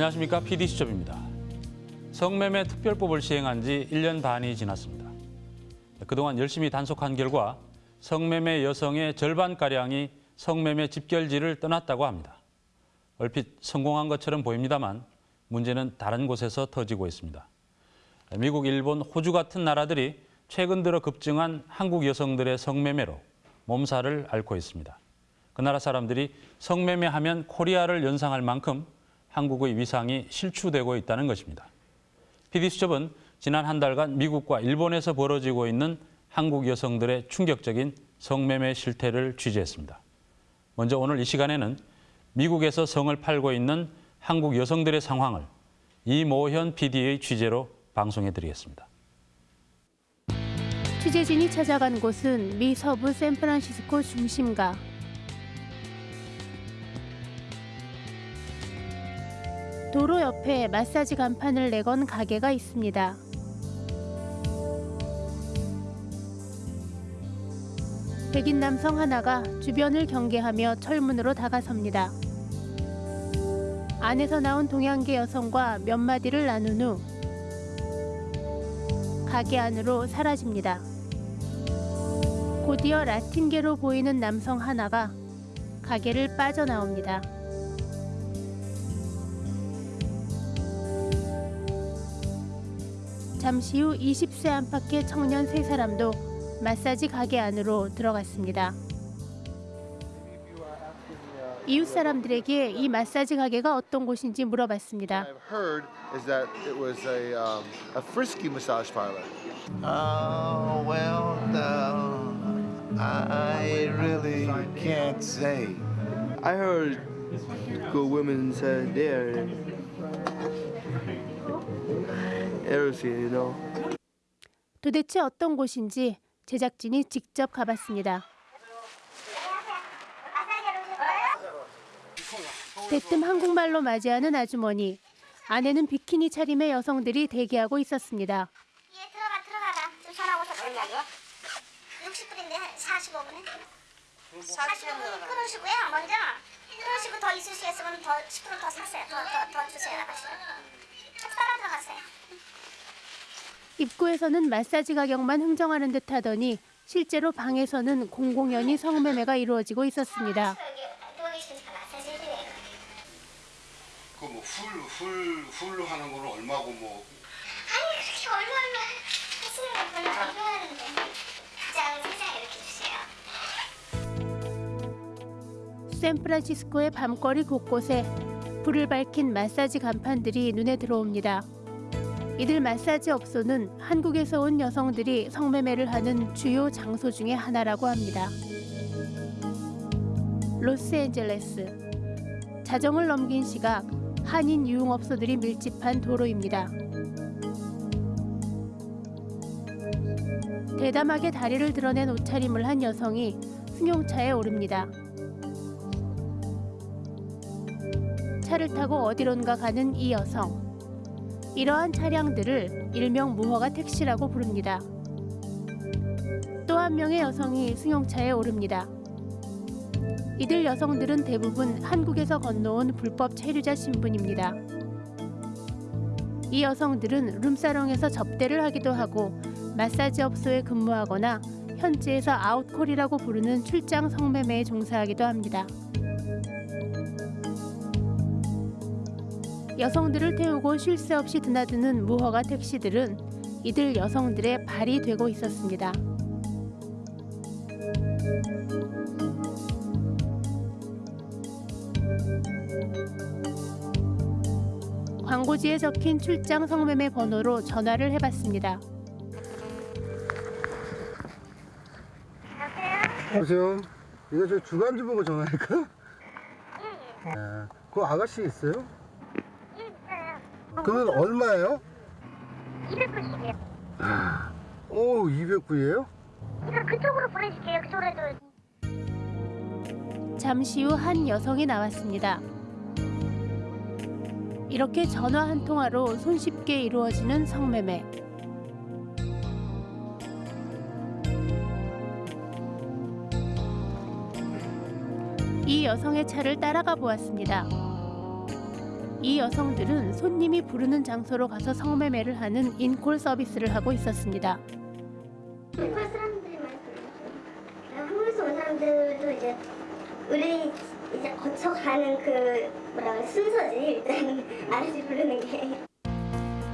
안녕하십니까 PD수첩입니다. 성매매 특별법을 시행한 지 1년 반이 지났습니다. 그동안 열심히 단속한 결과 성매매 여성의 절반가량이 성매매 집결지를 떠났다고 합니다. 얼핏 성공한 것처럼 보입니다만 문제는 다른 곳에서 터지고 있습니다. 미국, 일본, 호주 같은 나라들이 최근 들어 급증한 한국 여성들의 성매매로 몸살을 앓고 있습니다. 그 나라 사람들이 성매매하면 코리아를 연상할 만큼 한국의 위상이 실추되고 있다는 것입니다. PD수첩은 지난 한 달간 미국과 일본에서 벌어지고 있는 한국 여성들의 충격적인 성매매 실태를 취재했습니다. 먼저 오늘 이 시간에는 미국에서 성을 팔고 있는 한국 여성들의 상황을 이모현 PD의 취재로 방송해드리겠습니다. 취재진이 찾아간 곳은 미 서부 샌프란시스코 중심가. 도로 옆에 마사지 간판을 내건 가게가 있습니다. 백인 남성 하나가 주변을 경계하며 철문으로 다가섭니다. 안에서 나온 동양계 여성과 몇 마디를 나눈 후 가게 안으로 사라집니다. 곧이어 라틴계로 보이는 남성 하나가 가게를 빠져나옵니다. 잠시 후 20세 안팎의 청년 세 사람도 마사지 가게 안으로 들어갔습니다. 이웃 사람들에게 이 마사지 가게가 어떤 곳인지 물어봤습니다. I've heard is that it was a um, a frisky massage parlor. Oh, well, no, I really can't say. I heard good women said there. 도대체 어떤 곳인지 제작진이 직접 가봤습니다. 대뜸 한국말로 맞이하는 아주머니. 안에는 비키니 차림의 여성들이 대기하고 있었습니다. 예, 들어가 들어가라. 좀 전화 오셨거든요. 60분인데 45분에. 45분 끊으시고요. 먼저 끊으시고 더 있을 수 있으면 더 10분 더 사세요. 더 더 더 주세요. 아가씨. 따라 들어가세요. 입구에서는 마사지 가격만 흥정하는 듯 하더니 실제로 방에서는 공공연히 성매매가 이루어지고 있었습니다. 마사지 해드려요. 그뭐 훌 훌 훌 하는 거는 얼마고 뭐 아니 그렇게 얼마나 하시는 거 별로 안 좋아하는데. 가장 세상 이렇게 주세요. 샌프란시스코의 밤거리 곳곳에 불을 밝힌 마사지 간판들이 눈에 들어옵니다. 이들 마사지 업소는 한국에서 온 여성들이 성매매를 하는 주요 장소 중의 하나라고 합니다. 로스앤젤레스 자정을 넘긴 시각 한인 유흥업소들이 밀집한 도로입니다. 대담하게 다리를 드러낸 옷차림을 한 여성이 승용차에 오릅니다. 차를 타고 어디론가 가는 이 여성. 이러한 차량들을 일명 무허가 택시라고 부릅니다. 또 한 명의 여성이 승용차에 오릅니다. 이들 여성들은 대부분 한국에서 건너온 불법 체류자 신분입니다. 이 여성들은 룸사롱에서 접대를 하기도 하고 마사지 업소에 근무하거나 현지에서 아웃콜이라고 부르는 출장 성매매에 종사하기도 합니다. 여성들을 태우고 쉴 새 없이 드나드는 무허가 택시들은 이들 여성들의 발이 되고 있었습니다. 광고지에 적힌 출장 성매매 번호로 전화를 해봤습니다. 여보세요. 이거 저 주간주 보고 전화할까? 아, 그 아가씨 있어요? 그러면 얼마예요? 200분씩이요. 오, 209예요? 이거 그쪽으로 보내줄게요. 그쪽으로 잠시 후 한 여성이 나왔습니다. 이렇게 전화 한 통화로 손쉽게 이루어지는 성매매. 이 여성의 차를 따라가 보았습니다. 이 여성들은 손님이 부르는 장소로 가서 성매매를 하는 인콜 서비스를 하고 있었습니다. 한국 사람들이 불러요. 한국에서 온 사람들도 이제 의뢰인 이제 거쳐가는 그 뭐라 순서지 일단 아저씨 부르는 게.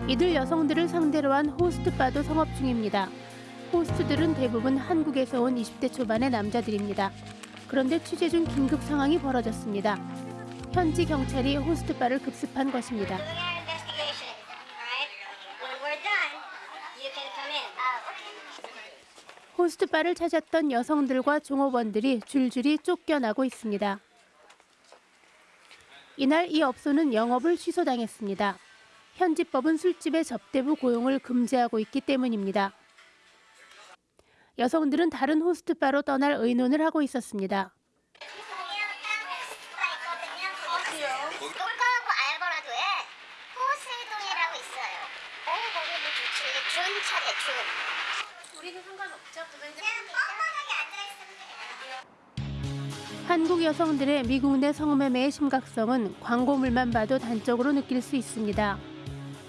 이들 여성들을 상대로 한 호스트바도 성업 중입니다. 호스트들은 대부분 한국에서 온 20대 초반의 남자들입니다. 그런데 취재 중 긴급 상황이 벌어졌습니다. 현지 경찰이 호스트바를 급습한 것입니다. 아. 호스트바를 찾았던 여성들과 종업원들이 줄줄이 쫓겨나고 있습니다. 이날 이 업소는 영업을 취소당했습니다. 현지법은 술집의 접대부 고용을 금지하고 있기 때문입니다. 여성들은 다른 호스트바로 떠날 의논을 하고 있었습니다. 어디요? 똥강하고 알버라도에 호세동이라고 있어요. 어, 거기도 좋지. 준 차례, 준. 우리는 상관없죠. 그냥 뻔뻔하게 앉아있으면 돼요. 한국 여성들의 미국 내 성매매의 심각성은 광고물만 봐도 단적으로 느낄 수 있습니다.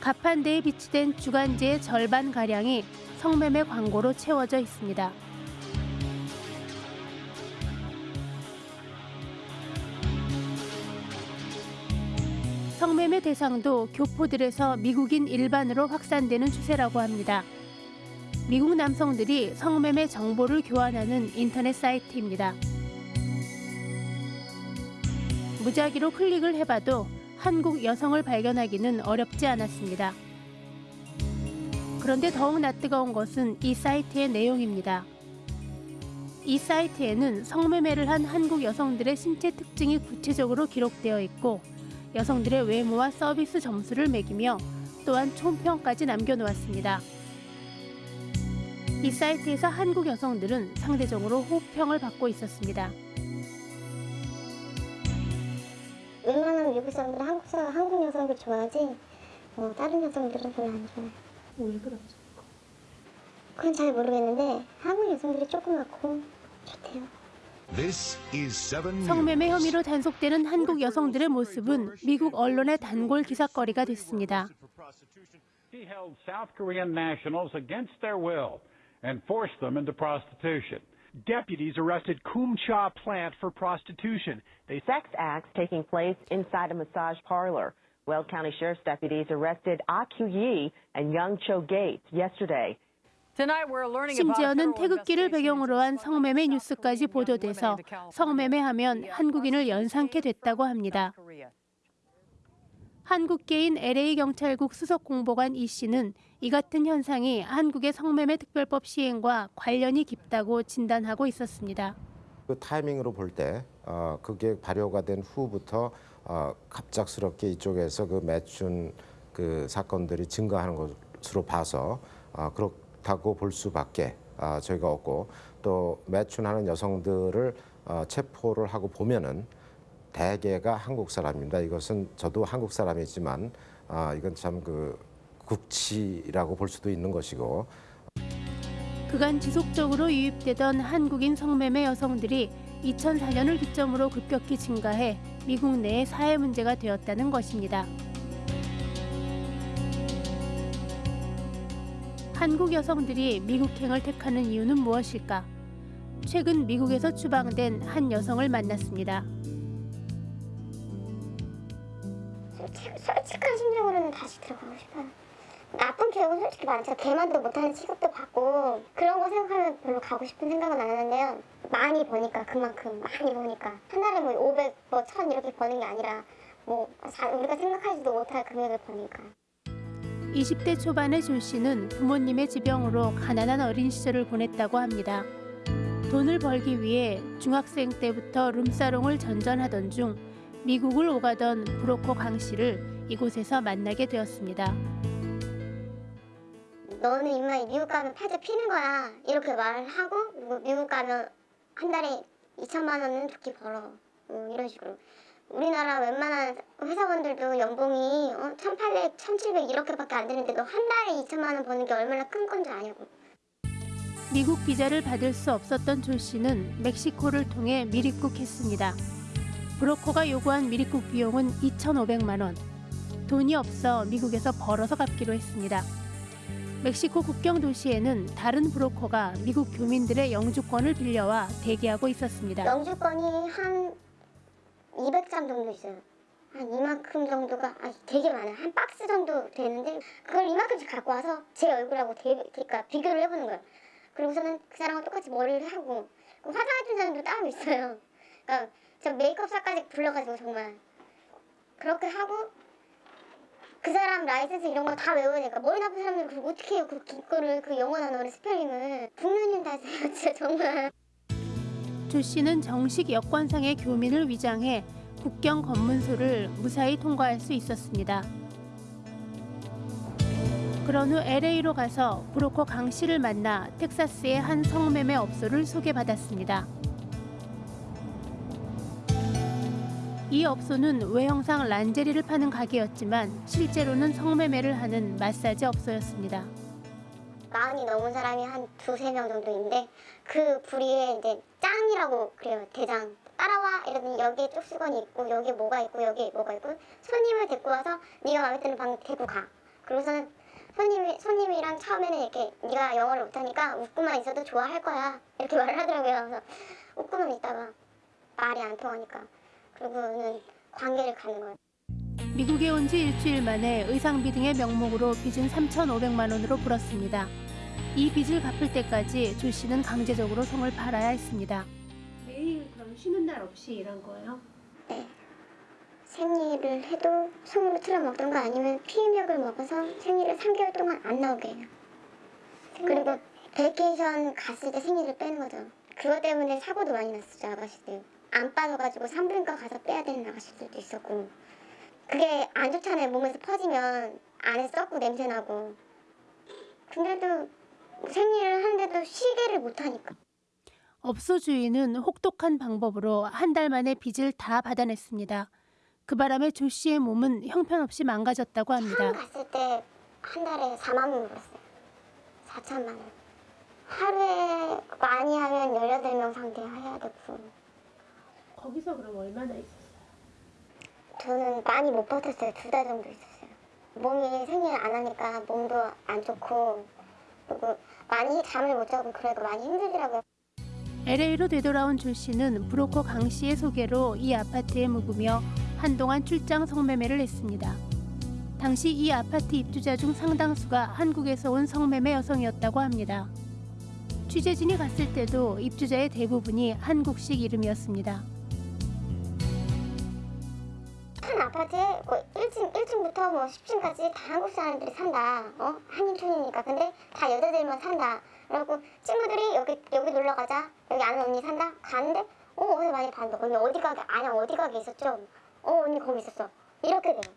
가판대에 비치된 주간지의 절반 가량이 성매매 광고로 채워져 있습니다. 성매매 대상도 교포들에서 미국인 일반으로 확산되는 추세라고 합니다. 미국 남성들이 성매매 정보를 교환하는 인터넷 사이트입니다. 무작위로 클릭을 해봐도 한국 여성을 발견하기는 어렵지 않았습니다. 그런데 더욱 낯뜨거운 것은 이 사이트의 내용입니다. 이 사이트에는 성매매를 한 한국 여성들의 신체 특징이 구체적으로 기록되어 있고 여성들의 외모와 서비스 점수를 매기며 또한 총평까지 남겨놓았습니다. 이 사이트에서 한국 여성들은 상대적으로 호평을 받고 있었습니다. 웬만하면 미국 사람들은 한국 사람, 한국 여성들 좋아하지. 뭐 다른 여성들은 별로 안 좋아해. 왜 그러죠? 그건 잘 모르겠는데 한국 여성들이 좋대요. This is 7 성매매 혐의로 단속되는 한국 여성들의 모습은 미국 언론의 단골 기사거리가 됐습니다. He held South Korean nationals against their will and forced them into prostitution. Deputies arrested Kum Cha plant for prostitution. They sex acts taking place inside a massage parlor. Weld County Sheriff's deputies arrested Ah Kyu Yi and Young Cho Gates yesterday. 심지어는 태극기를 배경으로 한 성매매 뉴스까지 보도돼서 성매매하면 한국인을 연상케 됐다고 합니다. 한국계인 LA 경찰국 수석 공보관 이 씨는 이 같은 현상이 한국의 성매매 특별법 시행과 관련이 깊다고 진단하고 있었습니다. 그 타이밍으로 볼때 어, 그게 발효가 된 후부터 어, 갑작스럽게 이쪽에서 그 매춘 그 사건들이 증가하는 것으로 봐서 어, 그렇다고 볼 수밖에 어, 저희가 없고 또 매춘하는 여성들을 어, 체포를 하고 보면은 대개가 한국 사람입니다. 이것은 저도 한국 사람이지만 아, 이건 참 그 국치라고 볼 수도 있는 것이고 그간 지속적으로 유입되던 한국인 성매매 여성들이 2004년을 기점으로 급격히 증가해 미국 내의 사회 문제가 되었다는 것입니다. 한국 여성들이 미국행을 택하는 이유는 무엇일까? 최근 미국에서 추방된 한 여성을 만났습니다. 솔직한 심정으로는 다시 들어가고 싶어요. 나쁜 기억은 솔직히 많죠. 개만도 못하는 취급도 받고 그런 거 생각하면 별로 가고 싶은 생각은 안 하는데요. 많이 버니까 그만큼 많이 버니까 한 달에 뭐 500, 뭐 1000 이렇게 버는 게 아니라 뭐 우리가 생각하지도 못할 금액을 버니까. 20대 초반의 조 씨는 부모님의 지병으로 가난한 어린 시절을 보냈다고 합니다. 돈을 벌기 위해 중학생 때부터 룸사롱을 전전하던 중 미국을 오가던 브로커 강 씨를 이곳에서 만나게 되었습니다. 너는 임마 미국 가면 팔자 피는 거야 이렇게 말하고 미국 가면 한 달에 2천만 원은 좋게 벌어 뭐 이런 식으로 우리나라 웬만한 회사원들도 연봉이 어, 1,800, 1,700 이렇게밖에 안 되는데 너 한 달에 2천만 원 버는 게 얼마나 큰건줄 아냐고 미국 비자를 받을 수 없었던 조 씨는 멕시코를 통해 미립국했습니다. 브로커가 요구한 미립국 비용은 2,500만 원. 돈이 없어 미국에서 벌어서 갚기로 했습니다. 멕시코 국경 도시에는 다른 브로커가 미국 교민들의 영주권을 빌려와 대기하고 있었습니다. 영주권이 한 200장 정도 있어요. 한 이만큼 정도가 아 되게 많아요. 한 박스 정도 되는데 그걸 이만큼씩 갖고 와서 제 얼굴하고 대, 그러니까 비교를 해보는 거예요. 그리고서는 그 사람하고 똑같이 머리를 하고 그 화장해준 사람도 따로 있어요. 그러니까 저 메이크업사까지 불러가지고 정말 그렇게 하고 그 사람 라이센스 이런 거 다 외워야 되니까 머리 나쁜 사람들 그거 어떻게 해요? 그 그거를 그 영어 단어를 스펠링을 국민님 다 하세요 진짜 정말. 조 씨는 정식 여권상의 교민을 위장해 국경 검문소를 무사히 통과할 수 있었습니다. 그런 후 LA로 가서 브로커 강 씨를 만나 텍사스의 한 성매매 업소를 소개받았습니다. 이 업소는 외형상 란제리를 파는 가게였지만 실제로는 성매매를 하는 마사지 업소였습니다. 마흔이 넘은 사람이 한 두세 명 정도인데 그 부리에 이제 짱이라고 그래요. 대장. 따라와! 이러더니 여기에 쪽수건이 있고 여기에 뭐가 있고 여기에 뭐가 있고 손님을 데리고 와서 네가 마음에 드는 방 데리고 가. 그러고서는 손님이 손님이랑 처음에는 이렇게 네가 영어를 못하니까 웃고만 있어도 좋아할 거야. 이렇게 말을 하더라고요. 그래서 웃고만 있다가 말이 안 통하니까 그러고는 관계를 가는 거예요. 미국에 온 지 일주일 만에 의상비 등의 명목으로 빚은 3,500만 원으로 불었습니다. 이 빚을 갚을 때까지 조 씨는 강제적으로 성을 팔아야 했습니다. 매일 그럼 쉬는 날 없이 일한 거예요? 네. 생리를 해도 손으로 틀어 먹던가 아니면 피임약을 먹어서 생리를 3개월 동안 안 나오게 해요. 그리고 베이케이션 갔을 때 생리를 빼는 거죠. 그것 때문에 사고도 많이 났었죠, 아가씨들. 안 빠져가지고 산부인과 가서 빼야 되는 아가씨들도 있었고. 그게 안 좋잖아요, 몸에서 퍼지면 안에 썩고 냄새 나고. 근데도 생리를 하는데도 쉬게를 못하니까. 업소 주인은 혹독한 방법으로 한 달 만에 빚을 다 받아냈습니다. 그 바람에 조 씨의 몸은 형편없이 망가졌다고 합니다. 갔을 때 한 달에 4만 원 벌었어요. 4천만 원. 하루에 많이 하면 18명 상대 해야 되고. 거기서 그럼 얼마나 있었어요? 저는 많이 못 버텼어요. 두 달 정도 있었어요. 몸이 생리를 안 하니까 몸도 안 좋고 그리고 많이 잠을 못 자고 그래도 많이 힘들더라고요. LA로 되돌아온 조 씨는 브로커 강 씨의 소개로 이 아파트에 묵으며 한동안 출장 성매매를 했습니다. 당시 이 아파트 입주자 중 상당수가 한국에서 온 성매매 여성이었다고 합니다. 취재진이 갔을 때도 입주자의 대부분이 한국식 이름이었습니다. 아파트에 뭐 1층, 1층부터 뭐 10층까지 다 한국 사람들이 산다. 어? 한인촌이니까. 근데 다 여자들만 산다. 그리고 친구들이 여기 여기 놀러 가자. 여기 아는 언니 산다. 가는데 어 어디서 많이 봤는데 언니 어디 가게 아냐 어디 가게 있었죠? 어 언니 거기 있었어. 이렇게 돼요.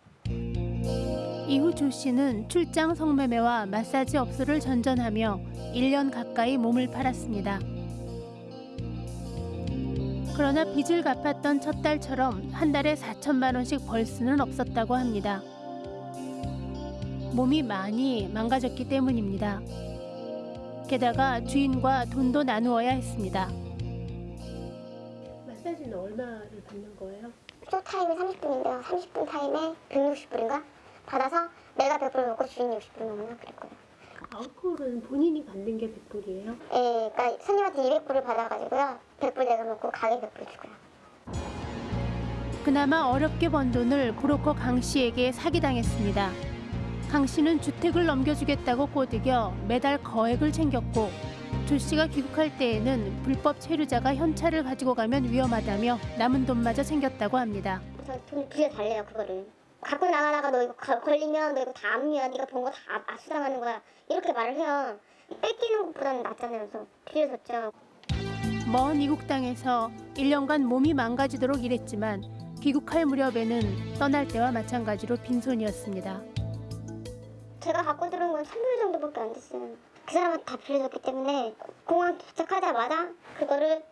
이후 조 씨는 출장 성매매와 마사지 업소를 전전하며 1년 가까이 몸을 팔았습니다. 그러나 빚을 갚았던 첫 달처럼 한 달에 4천만 원씩 벌 수는 없었다고 합니다. 몸이 많이 망가졌기 때문입니다. 게다가 주인과 돈도 나누어야 했습니다. 마사지는 얼마를 받는 거예요? 쇼 타임이 30분인데요. 30분 타임에 160불인가 받아서 내가 100불 먹고 주인이 60불 먹나 그럴 거예요. 알코올은 본인이 받는 게 100불이에요? 예, 그러니까 손님한테 200불을 받아가지고요. 100불 내가 먹고 가게 100불 주고요. 그나마 어렵게 번 돈을 브로커 강 씨에게 사기당했습니다. 강 씨는 주택을 넘겨주겠다고 꼬드겨 매달 거액을 챙겼고 조 씨가 귀국할 때에는 불법 체류자가 현찰을 가지고 가면 위험하다며 남은 돈마저 챙겼다고 합니다. 저 돈 빌려달래요 그거를. 갖고 나가다가 너 이거 거- 걸리면 너 이거 다 압류야. 네가 본 거 다 압수당하는 거야. 이렇게 말을 해요. 뺏기는 것보다는 낫잖아요. 그래서 빌려줬죠. 먼 이국 땅에서 1년간 몸이 망가지도록 일했지만 귀국할 무렵에는 떠날 때와 마찬가지로 빈손이었습니다. 제가 갖고 들어온 건 3불 정도밖에 안 됐어요. 그 사람한테 다 빌려줬기 때문에 공항 도착하자마자 그거를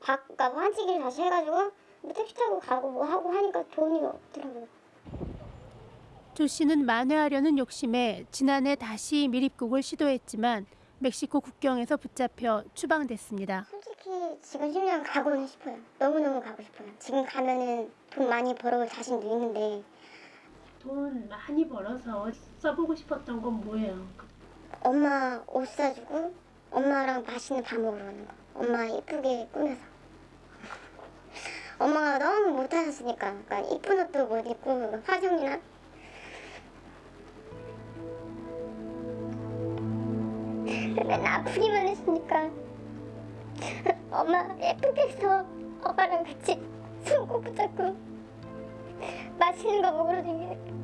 바꿔 환치기를 다시 해가지고 뭐 택시 타고 가고 뭐 하고 하니까 돈이 없더라고요. 조 씨는 만회하려는 욕심에 지난해 다시 미립국을 시도했지만 멕시코 국경에서 붙잡혀 추방됐습니다. 솔직히 지금 10년 가고는 싶어요. 너무너무 가고 싶어요. 지금 가면은 돈 많이 벌어올 자신도 있는데 돈 많이 벌어서 써보고 싶었던 건 뭐예요? 엄마 옷 사주고 엄마랑 맛있는 밥 먹으러 가는 거. 엄마 이쁘게 꾸며서. 엄마가 너무 못하셨으니까 그러니까 이쁜 옷도 못 입고 화장이나 맨날 아프기만 했으니까. 엄마 예쁘게 해서 엄마랑 같이 손꼭 붙잡고 맛있는 거 먹으러 다니는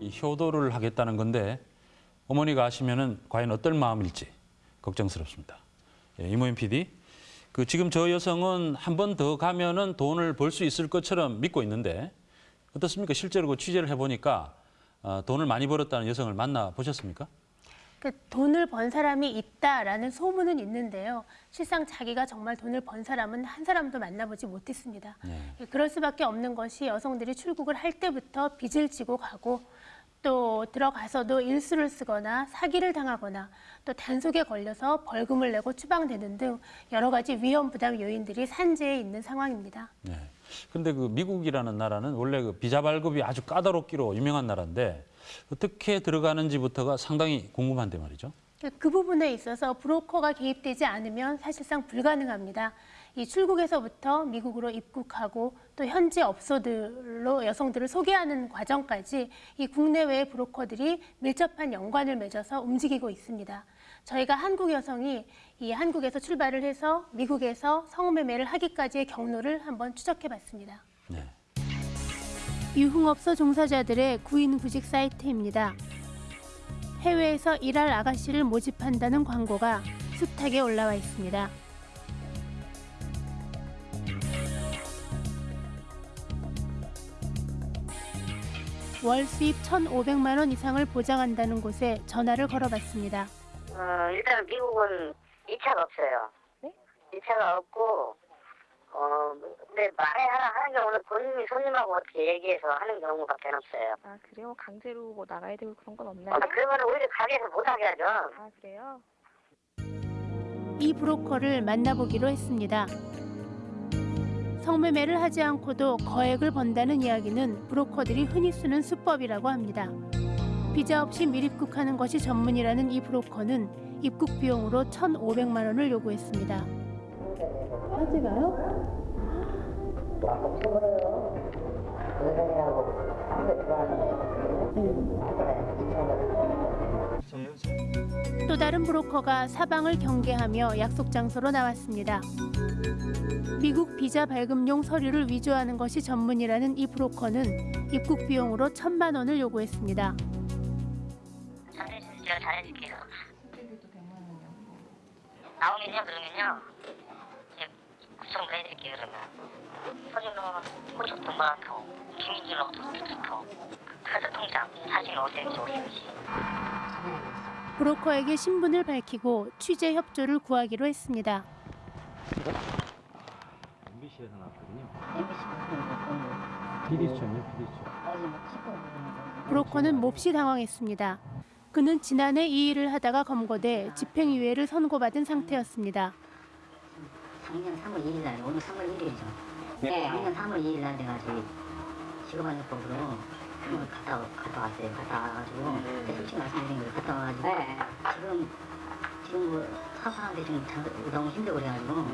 이 효도를 하겠다는 건데 어머니가 아시면 은 과연 어떨 마음일지 걱정스럽습니다. 예, 이모임 PD, 그 지금 저 여성은 한 번 더 가면은 돈을 벌 수 있을 것처럼 믿고 있는데 어떻습니까? 실제로 그 취재를 해보니까 어, 돈을 많이 벌었다는 여성을 만나 보셨습니까? 그 돈을 번 사람이 있다라는 소문은 있는데요. 실상 자기가 정말 돈을 번 사람은 한 사람도 만나보지 못했습니다. 예, 그럴 수밖에 없는 것이 여성들이 출국을 할 때부터 빚을 지고 가고 또 들어가서도 일수를 쓰거나 사기를 당하거나 또 단속에 걸려서 벌금을 내고 추방되는 등 여러 가지 위험 부담 요인들이 산재해 있는 상황입니다. 네. 근데 그 미국이라는 나라는 원래 그 비자 발급이 아주 까다롭기로 유명한 나라인데 어떻게 들어가는지부터가 상당히 궁금한데 말이죠. 그 부분에 있어서 브로커가 개입되지 않으면 사실상 불가능합니다. 이 출국에서부터 미국으로 입국하고 또 현지 업소들로 여성들을 소개하는 과정까지 이 국내외의 브로커들이 밀접한 연관을 맺어서 움직이고 있습니다. 저희가 한국 여성이 이 한국에서 출발을 해서 미국에서 성매매를 하기까지의 경로를 한번 추적해 봤습니다. 네. 유흥업소 종사자들의 구인 구직 사이트입니다. 해외에서 일할 아가씨를 모집한다는 광고가 숱하게 올라와 있습니다. 월 수입 1,500만 원 이상을 보장한다는 곳에 전화를 걸어봤습니다. 어, 일단 미국은 2차가 없어요. 네? 2차가 없고, 어, 근데 말에 하나 하는 경우는 본인이 손님하고 어떻게 얘기해서 하는 경우밖에 없어요. 아 그래요? 강제로 뭐 나가야 되고 그런 건 없나요? 아, 그러면 오히려 가게에서 못하게 하죠. 아 그래요? 이 브로커를 만나보기로 했습니다. 성매매를 하지 않고도 거액을 번다는 이야기는 브로커들이 흔히 쓰는 수법이라고 합니다. 비자 없이 밀입국하는 것이 전문이라는 이 브로커는 입국 비용으로 1,500만 원을 요구했습니다. 하지가요? 또 다른 브로커가 사방을 경계하며 약속 장소로 나왔습니다. 미국 비자 발급용 서류를 위조하는 것이 전문이라는 이 브로커는 입국 비용으로 천만 원을 요구했습니다. 잘해주세요. 제가 잘해줄게요. 나오면요, 그러면요. 구청도 해드릴게요, 그러면. 서류는 호적 동반하고, 주민등록 도둑하고, 카드 통장, 사진 어디든지 어디든지. 브로커에게 신분을 밝히고 취재 협조를 구하기로 했습니다. MBC에서 나왔거든요. PD수첩이요, PD수첩. 브로커는 몹시 당황했습니다. 그는 지난해 이 일을 하다가 검거돼 집행유예를 선고받은 상태였습니다. 작년 3월 2일 날, 오늘 3월 1일이죠. 네. 작년 3월 2일 날 내가 저기 직업안전법으로 그걸 갔다, 와- 갔다 왔어요. 갔다 와가지고, 근데 솔직히 말씀드린 거예요. 갔다 와가지고, 지금, 지금 뭐, 사업하는데 좀 자- 너무 힘들고 그래가지고,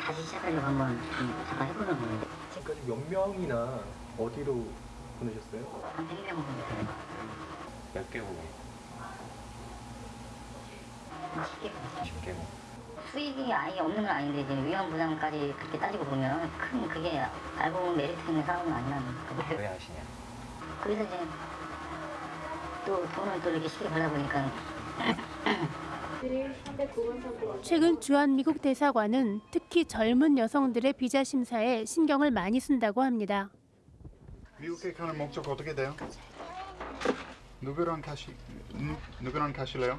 다시 시작하려고 한번 좀 잠깐 해보는 거예요. 지금까지 몇 명이나 어디로 보내셨어요? 한 100명 정도. 몇 개국에? 쉽게. 쉽게. 수익이 아예 없는 건 아닌데 이제 위험 부담까지 그렇게 따지고 보면 큰 그게 알고 보면 메리트 있는 사업은 아니라는 거예요. 왜 하시냐? 그래서 이제 또 돈을 또 이렇게 쉽게 벌다 보니까 최근 주한 미국 대사관은 특히 젊은 여성들의 비자 심사에 신경을 많이 쓴다고 합니다. 미국에 가는 목적 어떻게 돼요? 누구랑 가시 누, 누구랑 가실래요?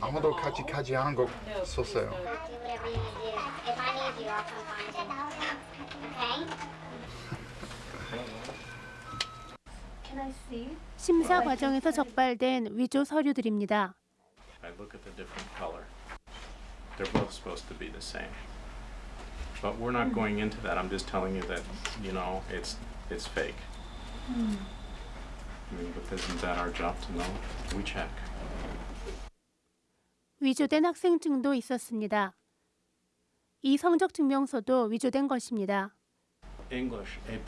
아무도 같이 가지 않은 거 썼어요. 심사 과정에서 적발된 위조 서류들입니다. They're both supposed to be the same. But we're not going into that. I'm just telling you that, you know, it's it's fake. I mean, but isn't that our job to know? We check. 위조된 학생증도 있었습니다. 이 성적 증명서도 위조된 것입니다. English A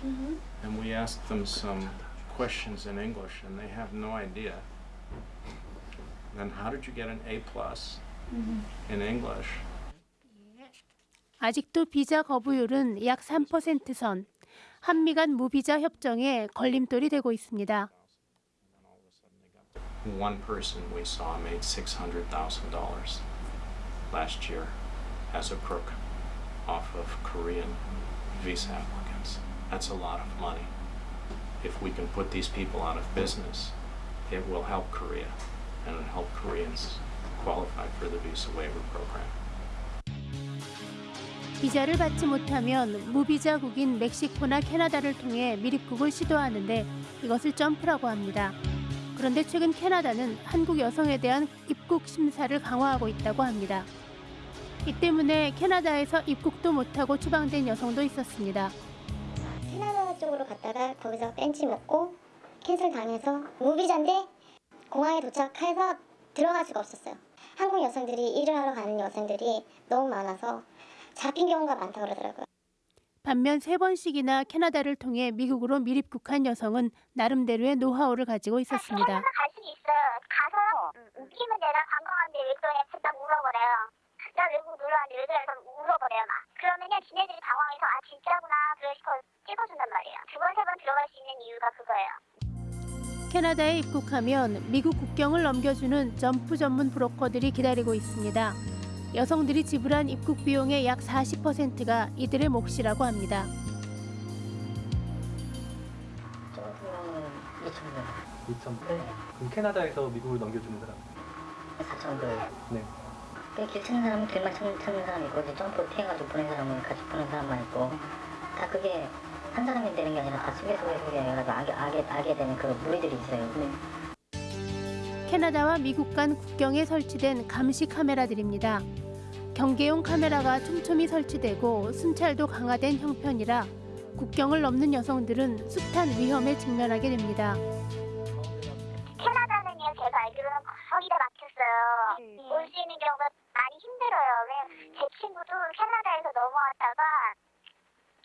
plus, and we asked them some questions in English, and they have no idea. Then how did you get an A plus in English? 아직도 비자 거부율은 약 3% 선. 한미 간 무비자 협정에 걸림돌이 되고 있습니다. One person we saw made six hundred thousand dollars last year as a crook off of Korean visa applicants. That's a lot of money. If we can put these people out of business, it will help Korea and it'll help Koreans qualify for the visa waiver program. 비자를 받지 못하면 무비자국인 멕시코나 캐나다를 통해 미립국을 시도하는데 이것을 점프라고 합니다. 그런데 최근 캐나다는 한국 여성에 대한 입국 심사를 강화하고 있다고 합니다. 이 때문에 캐나다에서 입국도 못하고 추방된 여성도 있었습니다. 캐나다 쪽으로 갔다가 거기서 벤치 먹고 캔슬 당해서 무비자인데 공항에 도착해서 들어갈 수가 없었어요. 한국 여성들이 일을 하러 가는 여성들이 너무 많아서 잡힌 경우가 많다고 그러더라고요. 반면 세 번씩이나 캐나다를 통해 미국으로 미립국한 여성은 나름대로의 노하우를 가지고 있었습니다. 갈수 있어요. 가서 웃기면 내가 관광하는데 왜 그러냐 딱 물어버려요. 나 외국 놀러 왔는데 왜 그래 서 물어버려요 막. 그러면은 지네들이 당황해서 아 진짜구나 그래 싶어 찍어준단 말이에요. 두 번 세 번 들어갈 수 있는 이유가 그거예요. 캐나다에 입국하면 미국 국경을 넘겨주는 점프 전문 브로커들이 기다리고 있습니다. 여성들이 지불한 입국 비용의 약 40%가 이들의 몫이라고 합니다. 저 같은 경우는 2,000불. 2,000불? 그럼 캐나다에서 미국을 넘겨주는 사람? 4,000불. 네. 그길 찾는 사람은 길만 찾는, 찾는 사람이 있고 이제 점프 피해가지고 보낸 사람은 같이 보낸 사람만 있고 다 그게 한 사람이 되는 게 아니라 다 속에 속에 속에 해가지고 알게, 알게, 알게 되는 그 무리들이 있어요. 캐나다와 미국 간 국경에 설치된 감시 카메라들입니다. 경계용 카메라가 촘촘히 설치되고 순찰도 강화된 형편이라 국경을 넘는 여성들은 숱한 위험에 직면하게 됩니다. 친구도 캐나다에서 넘어왔다가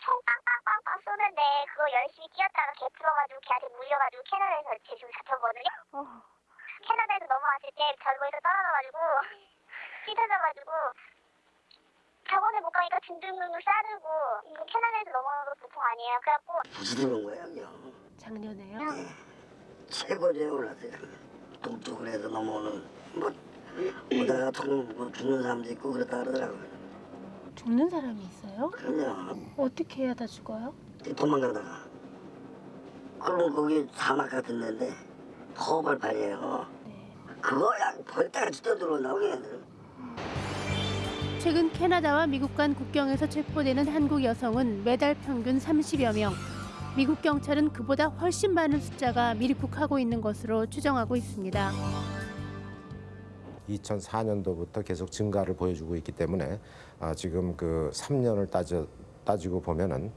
총 빵빵빵빵 쏘는데 그거 열심히 뛰었다가 개 풀어가지고 걔한테 물려가지고 캐나다에서 제 지금 잡혔거든요. 캐나다에서 넘어왔을 때 절거에서 떨어져가지고 찢어져가지고 병원에 못 가니까 등등등등 싸르고 이거 캐나다에서 넘어오는 거 보통 아니에요. 그래갖고 무슨 온 거야, 요 작년에요? 최고조에 올랐어요. 뚝뚝을 해서 넘어오는 뭐 오다가 통 죽는 사람도 있고 그렇다 그러더라고요. 죽는 사람이 있어요? 그럼요. 어떻게 해야 다 죽어요? 도망가다가 그러면 거기 사막 같은 데인데 허벌판이에요. 그거 약 벌떼같이 떠들어오나오게 애들. 최근 캐나다와 미국 간 국경에서 체포되는 한국 여성은 매달 평균 30여 명. 미국 경찰은 그보다 훨씬 많은 숫자가 미립국하고 있는 것으로 추정하고 있습니다. 2004년도부터 계속 증가를 보여주고 있기 때문에 아, 지금 그 3년을 따져 따지고 보면은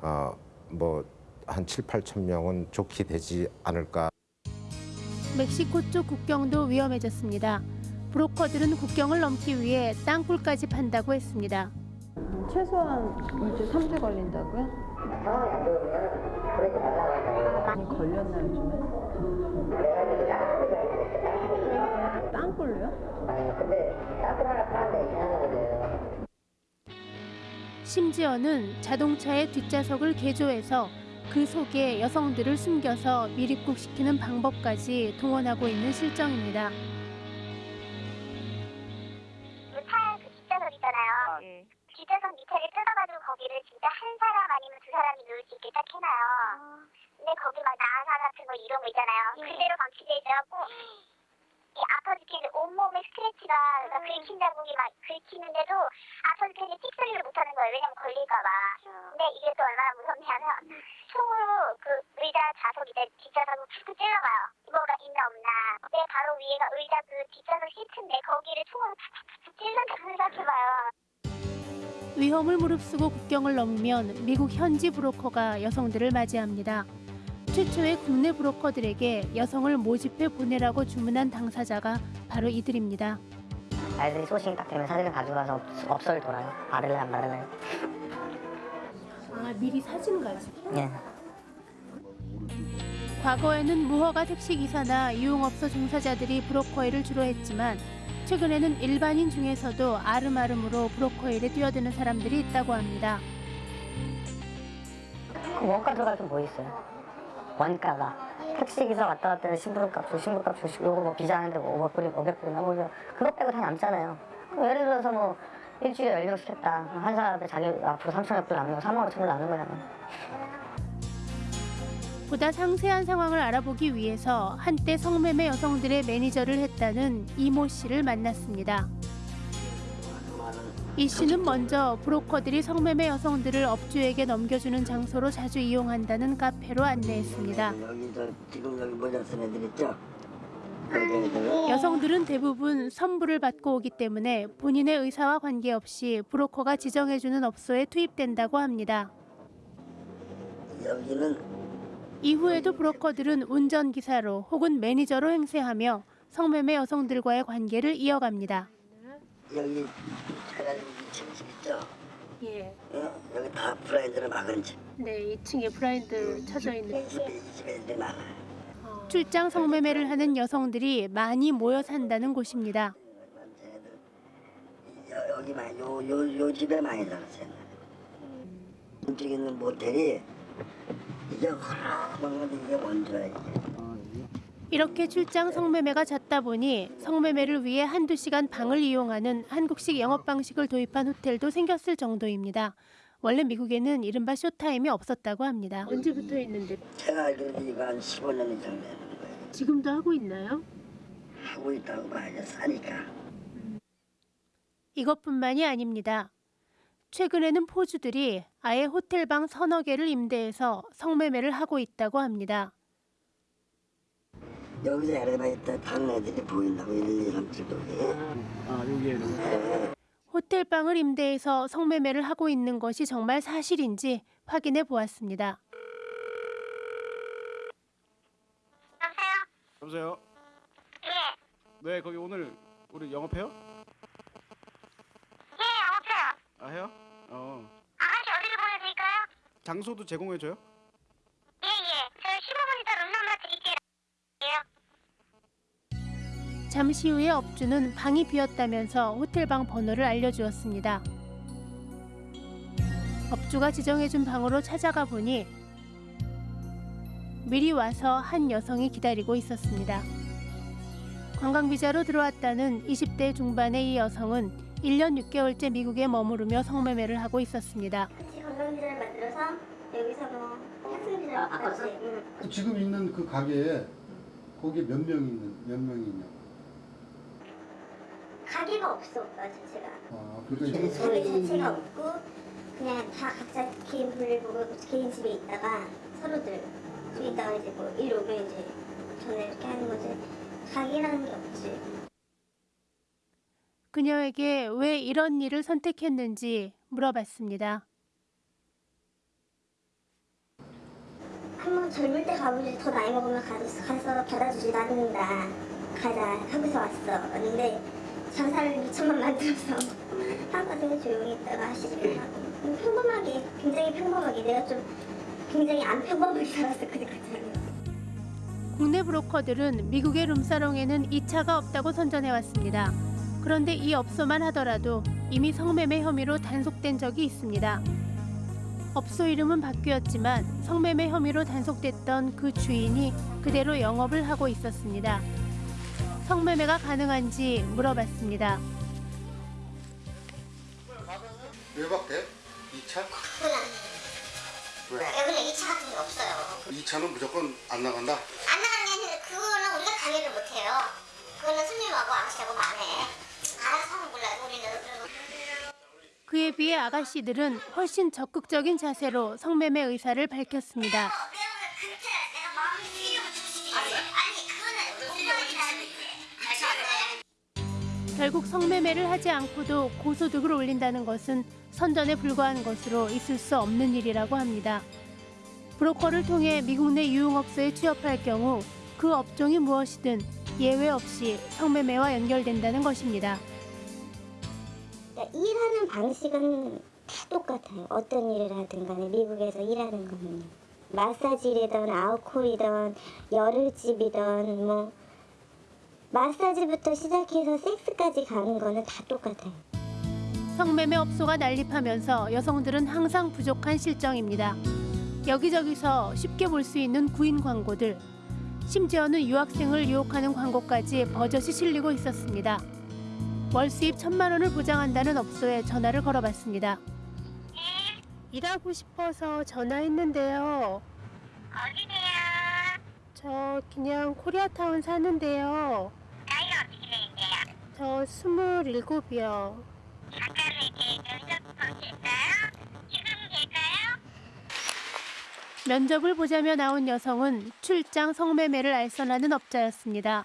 어, 뭐한 7, 8천 명은 좋게 되지 않을까. 멕시코 쪽 국경도 위험해졌습니다. 브로커들은 국경을 넘기 위해 땅굴까지 판다고 했습니다. 최소한 2주, 3주 걸린다고요? 많이 걸렸나요, 요즘에? 심지어는 자동차의 뒷좌석을 개조해서 그 속에 여성들을 숨겨서 미립국시키는 방법까지 동원하고 있는 실정입니다. 차그 뒷좌석 있잖아요. 뒷좌석 밑에를 뜯어가지고 거기를 진짜 한 사람 아니면 두 사람이 누울 수 있게 딱 해놔요. 근데 거기 막 나사 같은 거 이런 거 있잖아요. 그대로 방치돼 있어갖고 이 아파 죽겠는데 온몸에 스크래치가 그러니까 긁힌 자국이 막 긁히는데도 아파 죽겠는데 띡 소리를 못하는 거예요. 왜냐면 걸릴까봐. 근데 이게 또 얼마나 무섭냐면 총으로 그 의자 좌석 이제 뒷좌석을 툭 찔러봐요. 뭐가 있나 없나. 내 바로 위에가 의자 그 뒷좌석 시트인데 거기를 총으로 탁탁탁 찔러 위험을 무릅쓰고 국경을 넘으면 미국 현지 브로커가 여성들을 맞이합니다. 최초의 국내 브로커들에게 여성을 모집해 보내라고 주문한 당사자가 바로 이들입니다. 아이들이 소식이 딱 되면 사진을 가져가서 업소를 돌아요. 받을래 안 받을래. 아 미리 사진 가지고? 예. 과거에는 무허가 택시기사나 유흥업소 종사자들이 브로커 일을 주로 했지만 최근에는 일반인 중에서도 아름아름으로 브로커 일에 뛰어드는 사람들이 있다고 합니다. 그 원가 들어갈 게뭐 있어요? 원가가. 택시기사 왔다 갔다 하는 신분값 주 신분값 주시고 요거 뭐 비자 하는데 뭐 500불이 500불이나 뭐 이거 그것 빼고 다 남잖아요. 예를 들어서 뭐 일주일에 열명 시켰다. 한 사람한테 자기 앞으로 3천여 불 남는 거 3만 5천 불 남는 거잖아요. 보다 상세한 상황을 알아보기 위해서 한때 성매매 여성들의 매니저를 했다는 이모 씨를 만났습니다. 이 씨는 먼저 브로커들이 성매매 여성들을 업주에게 넘겨주는 장소로 자주 이용한다는 카페로 안내했습니다. 여기 저 지금 여기 모자 쓴 애들 있죠? 여성들은 대부분 선불을 받고 오기 때문에 본인의 의사와 관계없이 브로커가 지정해주는 업소에 투입된다고 합니다. 여기는 이후에도 브로커들은 운전기사로 혹은 매니저로 행세하며 성매매 여성들과의 관계를 이어갑니다. 여기 해가지고 2층 집 있죠? 예. 어? 여기 다 브라인드로 막은 집. 네, 2층에 브라인드 쳐져 있는 이 집에 많아요. 출장 성매매를 하는 여성들이 많이 모여 산다는 곳입니다. 여, 여기 많이 요, 요, 요 집에 많이 살았어요. 있는 모텔이 이게 허락한 건데 이게 원조야 이게. 이렇게 출장 성매매가 잦다 보니 성매매를 위해 한두 시간 방을 이용하는 한국식 영업 방식을 도입한 호텔도 생겼을 정도입니다. 원래 미국에는 이른바 쇼타임이 없었다고 합니다. 언제부터 있는데? 제가 알기로는 이거 한 15년 이상 되는 거예요. 지금도 하고 있나요? 하고 있다고 봐야죠. 싸니까. 이것뿐만이 아닙니다. 최근에는 포주들이 아예 호텔방 서너 개를 임대해서 성매매를 하고 있다고 합니다. 여기서 엘리베이터 타는 애들이 보인다고 1, 2, 3, 7동에. 아 여기에 호텔 방을 임대해서 성매매를 하고 있는 것이 정말 사실인지 확인해 보았습니다. 여보세요? 네, 거기 오늘 우리 영업해요? 예, 영업해요. 아, 해요? 어. 아가씨 어디로 보내드릴까요? 장소도 제공해줘요? 잠시 후에 업주는 방이 비었다면서 호텔방 번호를 알려주었습니다. 업주가 지정해준 방으로 찾아가 보니 미리 와서 한 여성이 기다리고 있었습니다. 관광비자로 들어왔다는 20대 중반의 이 여성은 1년 6개월째 미국에 머무르며 성매매를 하고 있었습니다. 같이 관광비자를 만들어서 여기서 뭐 학생비자를 같이. 응. 지금 있는 그 가게에 거기 몇 명이 있는 몇 명이 있냐? 가게가 없어, 자체가. 아, 그러니까 가게 자체가 없고 그냥 다 각자 개인 볼일 보고 개인 집에 있다가 서로들 집에 있다가 이제 뭐 일 오면 이제 전에 이렇게 하는 거지. 가게라는 게 없지. 그녀에게 왜 이런 일을 선택했는지 물어봤습니다. 한번 젊을 때 가보지 더 나이 먹으면 가서, 가서 받아주지 나는다 가자 하고서 왔어 왔는데 장사를 2천만 만들어서 한가정에 조용히 있다가 시집을 가고 뭐 평범하게 굉장히 평범하게 내가 좀 굉장히 안 평범하게 살았어 그때까지 국내 브로커들은 미국의 룸사롱에는 2차가 없다고 선전해왔습니다. 그런데 이 업소만 하더라도 이미 성매매 혐의로 단속된 적이 있습니다. 업소 이름은 바뀌었지만 성매매 혐의로 단속됐던 그 주인이 그대로 영업을 하고 있었습니다. 성매매가 가능한지 물어봤습니다. 왜 바뀌어? 2차? 왜? 여기는 2차 같은 게 없어요 2차는 무조건 안 나간다? 안 나가는 게 아니라 그거는 우리가 강요를 못해요 그거는 손님하고 아저씨하고 만해 알아서 하면 몰라요 우리는 그에 비해 아가씨들은 훨씬 적극적인 자세로 성매매 의사를 밝혔습니다. 결국 성매매를 하지 않고도 고소득을 올린다는 것은 선전에 불과한 것으로 있을 수 없는 일이라고 합니다. 브로커를 통해 미국 내 유흥업소에 취업할 경우 그 업종이 무엇이든 예외 없이 성매매와 연결된다는 것입니다. 그러니까 일하는 방식은 다 똑같아요. 어떤 일을 하든 간에 미국에서 일하는 거는 마사지이든 아웃콜이든 열흘집이든 뭐 마사지부터 시작해서 섹스까지 가는 거는 다 똑같아요. 성매매 업소가 난립하면서 여성들은 항상 부족한 실정입니다. 여기저기서 쉽게 볼 수 있는 구인 광고들, 심지어는 유학생을 유혹하는 광고까지 버젓이 실리고 있었습니다. 월 수입 천만 원을 보장한다는 업소에 전화를 걸어봤습니다. 일하고 싶어서 전화했는데요. 어디세요? 저 그냥 코리아타운 사는데요. 나이 어떻게 되는데요? 저 스물일곱이요. 면접을 보자며 나온 여성은 출장 성매매를 알선하는 업자였습니다.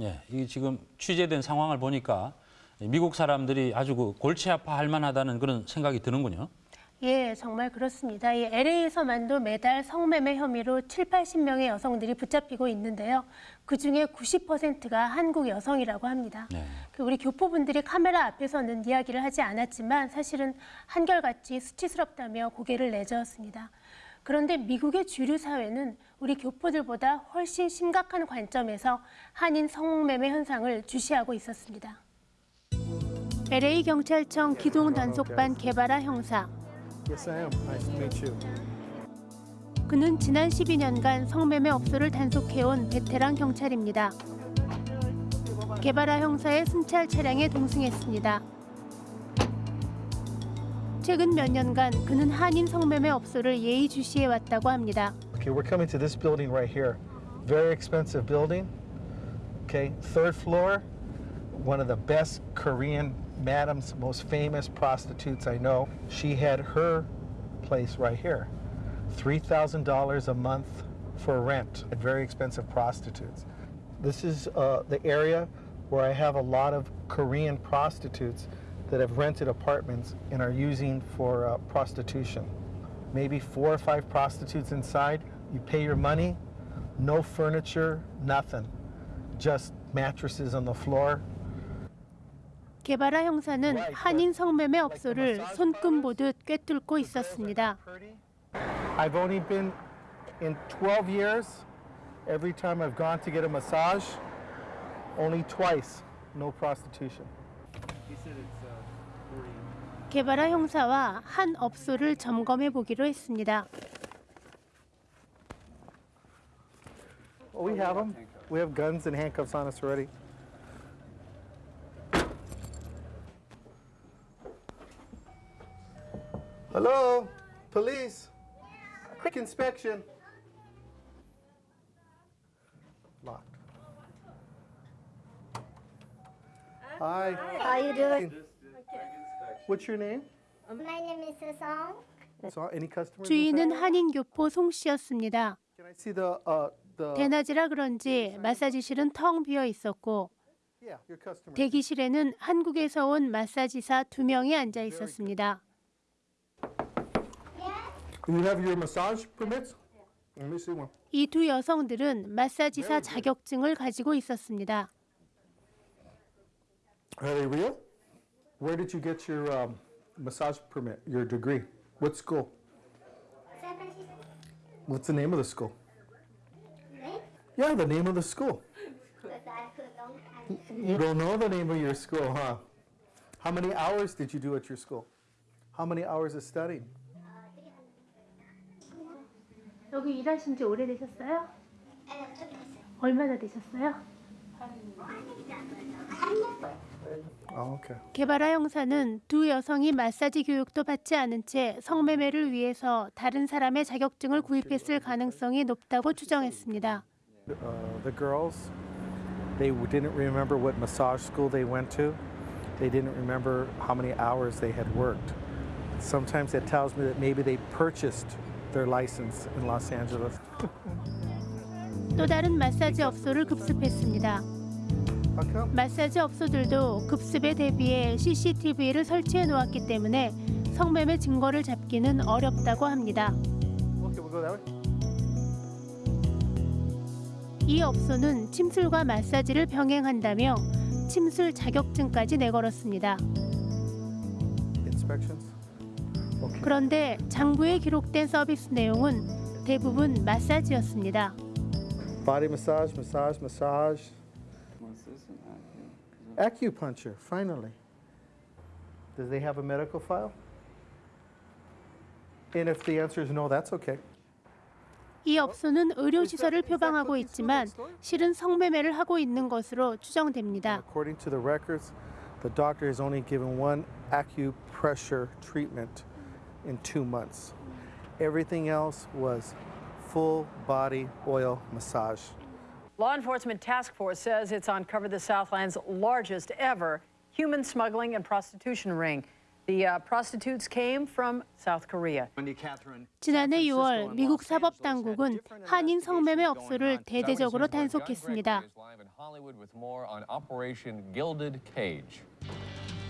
예, 이 지금 취재된 상황을 보니까 미국 사람들이 아주 그 골치 아파할 만하다는 그런 생각이 드는군요. 예, 정말 그렇습니다. 이 LA에서만도 매달 성매매 혐의로 7, 80명의 여성들이 붙잡히고 있는데요. 그중에 90%가 한국 여성이라고 합니다. 그 우리 교포분들이 카메라 앞에서는 이야기를 하지 않았지만 사실은 한결같이 수치스럽다며 고개를 내저었습니다. 그런데 미국의 주류 사회는 우리 교포들보다 훨씬 심각한 관점에서 한인 성매매 현상을 주시하고 있었습니다. LA 경찰청 기동 단속반 개발아 형사 Yes, I am. Nice to meet you. 그는 지난 12년간 성매매 업소를 단속해온 베테랑 경찰입니다. 개발아 형사의 순찰 차량에 동승했습니다. 최근 몇 년간 그는 한인 성매매 업소를 예의주시해 왔다고 합니다. Okay, we're coming to this building right here. Very expensive building. Okay, third floor. One of the best Korean madams, most famous prostitutes I know. She had her place right here. $3,000 a month for rent. Very expensive prostitutes. This is uh, the area where I have a lot of Korean prostitutes that have rented apartments and are using for uh, prostitution. Maybe four or five prostitutes inside. You pay your money, no furniture, nothing. Just mattresses on the floor. 개발아 형사는 한인 성매매 업소를 손금 보듯 꿰뚫고 있었습니다. I've only been in 12 years. Every time I've gone to get a massage, only twice, no prostitution. 개발아 형사와 한 업소를 점검해 보기로 했습니다. Oh, we have them. We have guns and handcuffs on us already. Hello, police. Quick inspection. Locked. Hi. How you doing? What's your name? My name is Song. So, any customers? 주인은 한인 교포 송 씨였습니다. Can I see the uh the? 대낮이라 그런지 마사지실은 텅 비어 있었고 Yeah, your customer. 대기실에는 한국에서 온 마사지사 두 명이 앉아 있었습니다. You have your massage permits? Let me see one. 이두 여성들은 마사지사 자격증을 가지고 있었습니다. Are they real? Where did you get your um, massage permit, your degree? What school? What's the name of the school? Yeah, the name of the school. You don't know the name of your school, huh? How many hours did you do at your school? How many hours of studying? 여기 일하신 지 오래되셨어요? 얼마나 되셨어요? Oh, okay. 개발화 형사는 두 여성이 마사지 교육도 받지 않은 채 성매매를 위해서 다른 사람의 자격증을 구입했을 가능성이 높다고 추정했습니다. Uh, the girls, they didn't remember what massage school they went to. They didn't remember how many hours they had worked. Sometimes it tells me that maybe they purchased their license in Los Angeles. 또 다른 마사지 업소를 급습했습니다. 마사지 업소들도 급습에 대비해 CCTV를 설치해 놓았기 때문에 성매매 증거를 잡기는 어렵다고 합니다. Way. 이 업소는 침술과 마사지를 병행한다며 침술 자격증까지 내걸었습니다. 그런데 장부에 기록된 서비스 내용은 대부분 마사지였습니다. Body massage, massage, massage. Acupuncture, finally. Does they have a medical file? And if the answer is no, that's okay. 이 업소는 의료시설을 표방하고 있지만 실은 성매매를 하고 있는 것으로 추정됩니다. According to the records, the doctor has only given one acupressure treatment in two months. Everything else was full body oil massage. Law Enforcement Task Force says it's uncovered the Southland's largest ever human smuggling and prostitution ring. The uh, prostitutes came from South Korea. 지난해 6월 미국 사법 당국은 한인 성매매 업소를 대대적으로 단속했습니다. Hollywood with more on Operation Gilded Cage.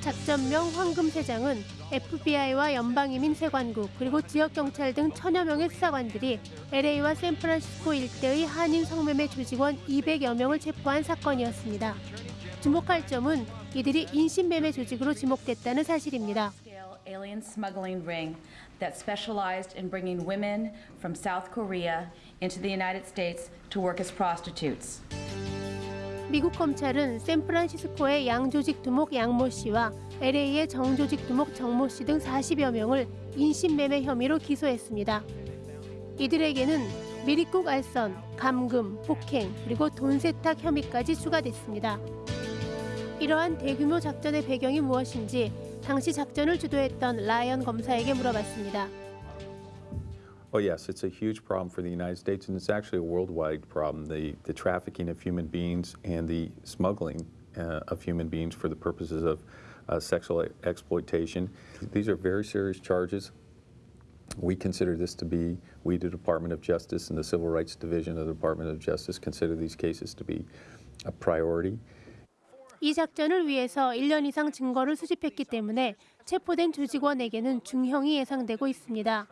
작전명 황금세장은 FBI와 연방이민 세관국 그리고 지역 경찰 등 천여 명의 수사관들이 LA와 샌프란시스코 일대의 한인 성매매 조직원 200여 명을 체포한 사건이었습니다. 주목할 점은 이들이 인신매매 조직으로 지목됐다는 사실입니다. alien smuggling ring that specialized in bringing women from South Korea into the United States to work as prostitutes. 미국 검찰은 샌프란시스코의 양조직 두목 양모 씨와 LA의 정조직 두목 정모 씨 등 40여 명을 인신매매 혐의로 기소했습니다. 이들에게는 미리국 알선, 감금, 폭행, 그리고 돈 세탁 혐의까지 추가됐습니다. 이러한 대규모 작전의 배경이 무엇인지 당시 작전을 주도했던 라이언 검사에게 물어봤습니다. Oh, yes, it's a huge problem for the United States, and it's actually a worldwide problem the, the trafficking of human beings and the smuggling uh, of human beings for the purposes of uh, sexual exploitation. These are very serious charges. We consider this to be, we, the Department of Justice and the Civil Rights Division of the Department of Justice, consider these cases to be a priority. 이 작전을 위해서 1년 이상 증거를 수집했기 때문에 체포된 조직원에게는 중형이 예상되고 있습니다.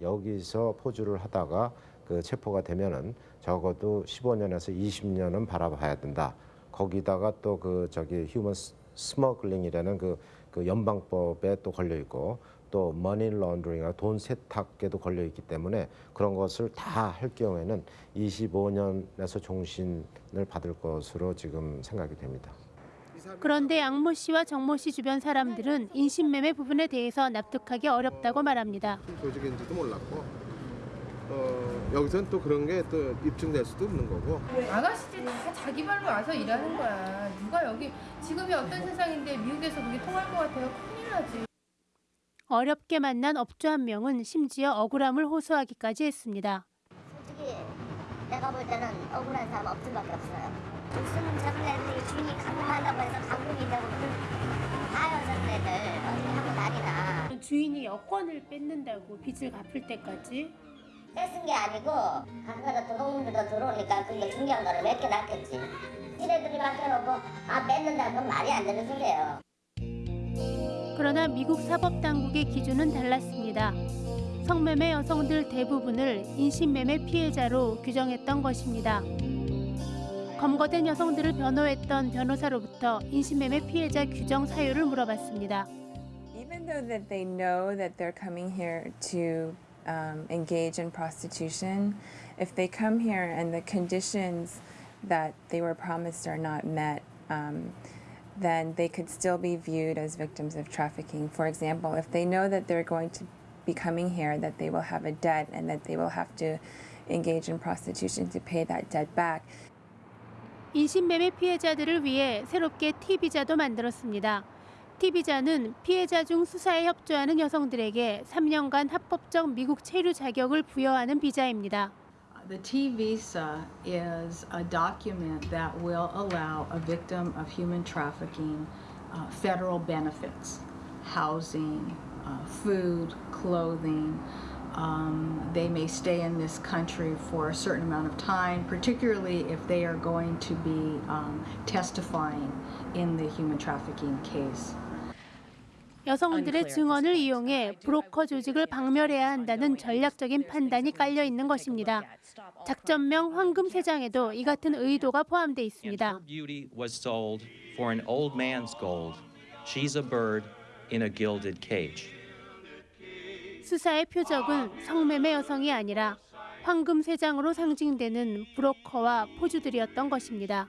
여기서 포주를 하다가 그 체포가 되면은 적어도 15년에서 20년은 바라봐야 된다. 거기다가 또 그 저기 human smuggling이라는 그, 그 연방법에 또 걸려 있고 또 money laundering이나 돈 세탁에도 걸려 있기 때문에 그런 것을 다 할 경우에는 25년에서 종신을 받을 것으로 지금 생각이 됩니다. 그런데 양모 씨와 정모 씨 주변 사람들은 인신매매 부분에 대해서 납득하기 어렵다고 말합니다. 조직인지도 몰랐고 어, 여기서는 또 그런 게 또 입증될 수도 없는 거고 아가씨들 다 자기 발로 와서 일하는 거야. 누가 여기 지금이 어떤 세상인데 미국에서 그게 통할 것 같아요. 큰일 나지. 어렵게 만난 업주 한 명은 심지어 억울함을 호소하기까지 했습니다. 솔직히 내가 볼 때는 억울한 사람 없을 밖에 없어요. 저런 애들이 주인이 감금한다고 해서 감금이 되고 다요 저런 애들 어디 하고 다니나. 주인이 여권을 뺏는다고 빚을 갚을 때까지 떼쓴 게 아니고 가끔가다 도둑놈들도 들어오니까 그게 중요한 거를 몇 개 놨겠지. 지네들이 맡겨놓고 아 뺏는다는 건 말이 안 되는 소리예요. 그러나 미국 사법 당국의 기준은 달랐습니다. 성매매 여성들 대부분을 인신매매 피해자로 규정했던 것입니다. 검거된 여성들을 변호했던 변호사로부터 인신매매 피해자 규정 사유를 물어봤습니다. Even though that they know that they're coming here to um, engage in prostitution, if they come here and the conditions that they were promised are not met, um, then they could still be viewed as victims of trafficking. For example, if they know that they're going to be coming here, that they will have a debt and that they will have to engage in prostitution to pay that debt back, 인신매매 피해자들을 위해 새롭게 T비자도 만들었습니다. T비자는 피해자 중 수사에 협조하는 여성들에게 3년간 합법적 미국 체류 자격을 부여하는 비자입니다. The T visa is a document that will allow a victim of human trafficking uh, federal benefits, housing, uh, food, clothing. Um, they may stay in this country for a certain amount of time, particularly if they are going to be um, testifying in the human trafficking case. 여성들의 증언을 이용해 브로커 조직을 박멸해야 한다는 전략적인 판단이 깔려 있는 것입니다. 작전명 황금 세장에도 이 같은 의도가 포함돼 있습니다. beauty was sold for an old man's gold. She's a bird in a gilded cage. 수사의 표적은 성매매 여성이 아니라 황금 세장으로 상징되는 브로커와 포주들이었던 것입니다.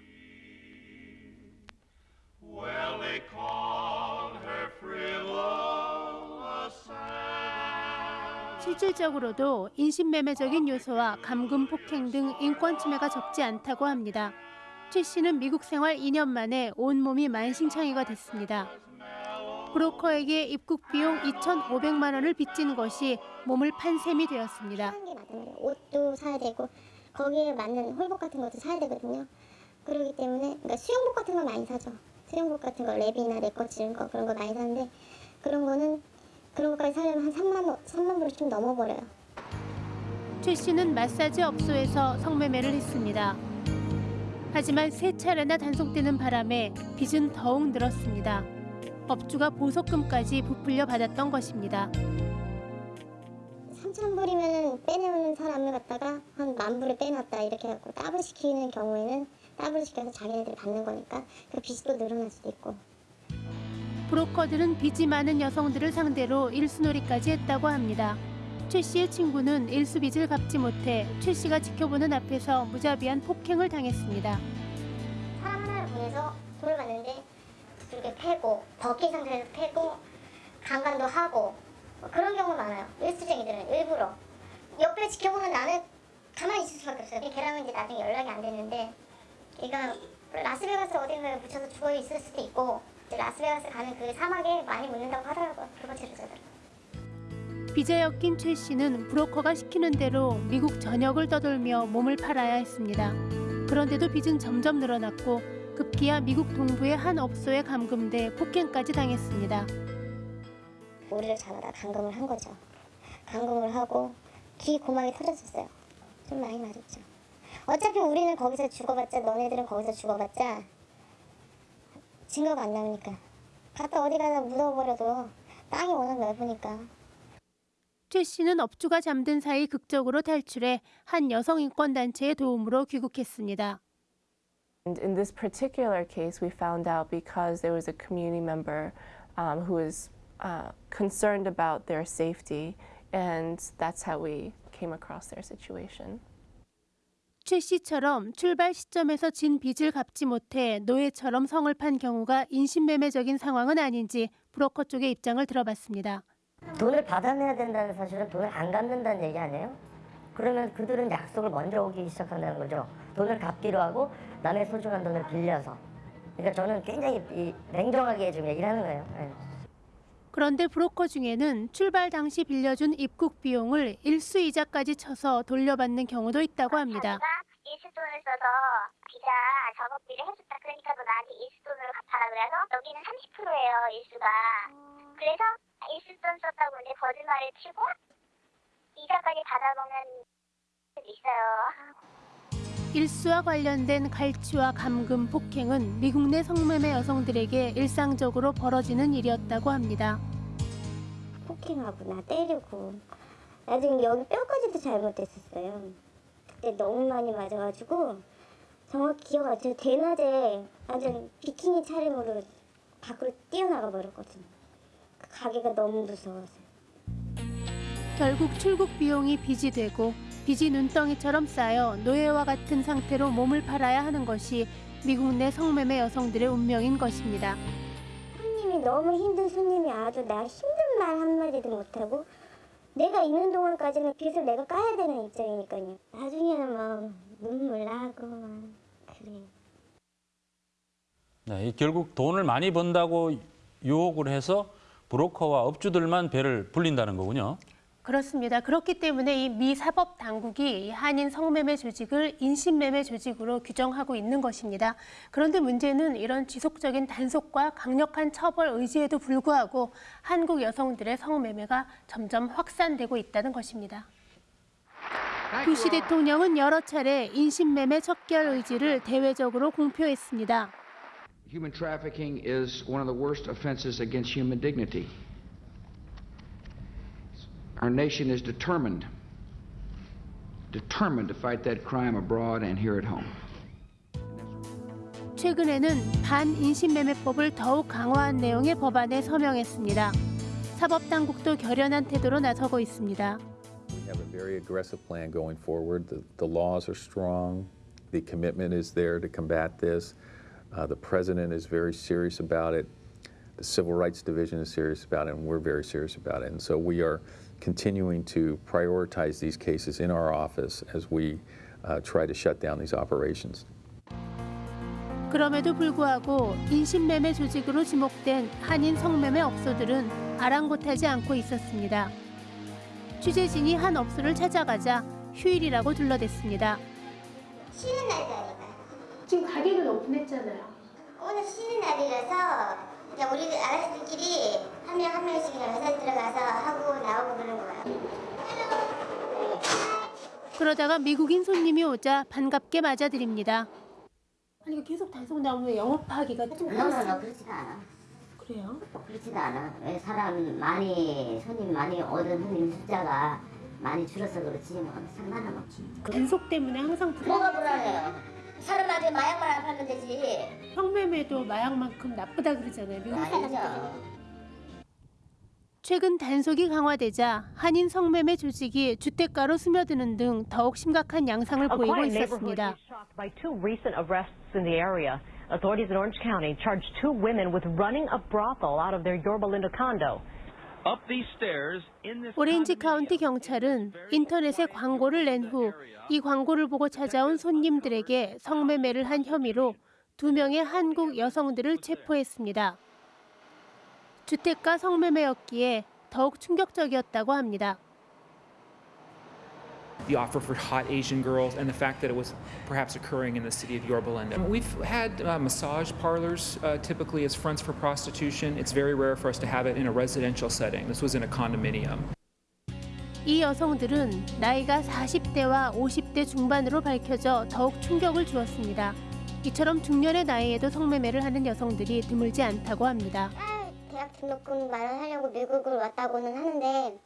실질적으로도 인신매매적인 요소와 감금 폭행 등 인권 침해가 적지 않다고 합니다. 최 씨는 미국 생활 2년 만에 온몸이 만신창이가 됐습니다. 브로커에게 입국 비용 2,500만 원을 빚진 것이 몸을 판 셈이 되었습니다. 옷도 사야 되고 거기에 맞는 홀복 같은 것도 사야 되거든요. 그렇기 때문에 그러니까 수영복 같은 거 많이 사죠. 수영복 같은 거 랩이나 내꺼 이런 거 그런 거 많이 사는데 그런 거는 그런 것까지 사려면 한 3만 원, 3만 불을 좀 넘어버려요. 최 씨는 마사지 업소에서 성매매를 했습니다. 하지만 세 차례나 단속되는 바람에 빚은 더욱 늘었습니다. 업주가 보석금까지 부풀려 받았던 것입니다. 3천 불이면 빼내는 사람을 갖다가 한 만 불을 빼놨다 이렇게 해갖고 더블 시키는 경우에는 더블 시켜서 자기네들이 받는 거니까 그 빚이 또 늘어날 수도 있고 브로커들은 빚이 많은 여성들을 상대로 일수놀이까지 했다고 합니다. 최 씨의 친구는 일수 빚을 갚지 못해 최 씨가 지켜보는 앞에서 무자비한 폭행을 당했습니다. 사람 하나를 보내서 돈을 받는데 이렇게 패고 벗긴 상태에서 패고 강간도 하고 뭐 그런 경우가 많아요. 일수쟁이들은 일부러 옆에 지켜보는 나는 가만히 있을 수밖에 없어요. 걔랑은 이제 나중에 연락이 안 됐는데 걔가 라스베가스 어딘가에 묻혀서 죽어 있을 수도 있고 라스베가스 가는 그 사막에 많이 묻는다고 하더라고요. 그거 제로자들. 빚에 엮인 최 씨는 브로커가 시키는 대로 미국 전역을 떠돌며 몸을 팔아야 했습니다. 그런데도 빚은 점점 늘어났고 급기야 미국 동부의 한 업소에 감금돼 폭행까지 당했습니다. 우리를 잡아다 감금을 한 거죠. 감금을 하고 귀 고막이 터졌었어요. 좀 많이 맞았죠. 어차피 우리는 거기서 죽어봤자 너네들은 거기서 죽어봤자 증거가 안 나오니까 갖다 어디 가다 묻어버려도 땅이 워낙 넓으니까 최 씨는 업주가 잠든 사이 극적으로 탈출해 한 여성 인권 단체의 도움으로 귀국했습니다. And in this particular case, we found out because there was a community member um, who was uh, concerned about their safety, and that's how we came across their situation. 최 씨처럼 출발 시점에서 진 빚을 갚지 못해 노예처럼 성을 판 경우가 인신매매적인 상황은 아닌지 브로커 쪽의 입장을 들어봤습니다. 돈을 받아내야 된다는 사실은 돈을 안 갚는다는 얘기 아니에요? 그러면 그들은 약속을 먼저 오기 시작한다는 거죠. 돈을 갚기로 하고 남의 소중한 돈을 빌려서. 그러니까 저는 굉장히 이 냉정하게 좀 얘기를 하는 거예요. 예. 그런데 브로커 중에는 출발 당시 빌려준 입국 비용을 일수이자까지 쳐서 돌려받는 경우도 있다고 합니다. 일수돈을 써서 비자 작업비를 해줬다. 그러니까 너 나한테 일수돈으로 갚아라 그래서 여기는 30%예요 일수가. 그래서 일수돈 썼다고 이제 거짓말을 치고 이자까지 받아먹는 게 있어요. 일수와 관련된 갈취와 감금, 폭행은 미국 내 성매매 여성들에게 일상적으로 벌어지는 일이었다고 합니다. 폭행하고 나 때리고 나중에 여기 뼈까지도 잘못됐었어요. 그때 너무 많이 맞아가지고 정확히 기억 안 나요. 대낮에 완전 비키니 차림으로 밖으로 뛰어나가 버렸거든요. 그 가게가 너무 무서워서. 결국 출국 비용이 빚이 되고 빚이 눈덩이처럼 쌓여 노예와 같은 상태로 몸을 팔아야 하는 것이 미국 내 성매매 여성들의 운명인 것입니다. 손님이 너무 힘든 손님이 와도 내가 힘든 말 한마디도 못하고 내가 있는 동안까지는 빚을 내가 까야 되는 입장이니까요. 나중에는 막 눈물 나고 막 그래요. 네, 이 결국 돈을 많이 번다고 유혹을 해서 브로커와 업주들만 배를 불린다는 거군요. 그렇습니다. 그렇기 때문에 이 미 사법 당국이 이 한인 성매매 조직을 인신매매 조직으로 규정하고 있는 것입니다. 그런데 문제는 이런 지속적인 단속과 강력한 처벌 의지에도 불구하고 한국 여성들의 성매매가 점점 확산되고 있다는 것입니다. 부시 대통령은 여러 차례 인신매매 척결 의지를 대외적으로 공표했습니다. Human trafficking is one of the worst offenses against human dignity. Our nation is determined, determined to fight that crime abroad and here at home. 최근에는 반인신매매법을 더욱 강화한 내용의 법안에 서명했습니다. 사법당국도 결연한 태도로 나서고 있습니다. We have a very aggressive plan going forward. The, the laws are strong. The commitment is there to combat this. Uh, the president is very serious about it. The Civil Rights Division is serious about it, and we're very serious about it. And so we are continuing to prioritize these cases in our office as we uh, try to shut down these operations. 그럼에도 불구하고 인신매매 조직으로 지목된 한인 성매매 업소들은 아랑곳하지 않고 있었습니다. 취재진이 한 업소를 찾아가자 휴일이라고 둘러댔습니다. 쉬는 날이니까. 지금 가게는 오픈했잖아요. 오늘 쉬는 날이라서 그냥 우리 아가씨들끼리 한 명 한 명씩 그냥 회사에 들어가서 하고 나오고 그러는 거예요. 그러다가 미국인 손님이 오자 반갑게 맞아드립니다. 아니 계속 단속 나오면 영업하기가 좀 그렇지도 않아. 그래요? 그렇지도 않아. 왜 사람 많이 손님 많이 오는 손님 숫자가 많이 줄어서 그렇지 뭐 상관은 없지. 단속 때문에 항상 뭐가 불안해요? 사람한테 마약만 안 팔면 되지. 성매매도 마약만큼 나쁘다 그러잖아요. 미국 사람들이. 아니죠. 최근 단속이 강화되자 한인 성매매 조직이 주택가로 스며드는 등 더욱 심각한 양상을 보이고 neighborhood 있었습니다. is shocked by two recent arrests in the area. Authorities in Orange County charged two women with running a brothel out of their Yorba Linda condo. 오렌지 카운티 경찰은 인터넷에 광고를 낸 후 이 광고를 보고 찾아온 손님들에게 성매매를 한 혐의로 두 명의 한국 여성들을 체포했습니다. 주택가 성매매였기에 더욱 충격적이었다고 합니다. The offer for hot Asian girls and the fact that it was perhaps occurring in the city of Yorba Linda. We've had uh, massage parlors uh, typically as fronts for prostitution. It's very rare for us to have it in a residential setting. This was in a condominium. 이 여성들은 나이가 40대와 50대 중반으로 밝혀져 더욱 충격을 주었습니다. 이처럼 중년의 나이에도 성매매를 하는 여성들이 드물지 않다고 합니다. 대학 등록금 마련하려고 미국을 왔다고는 하는데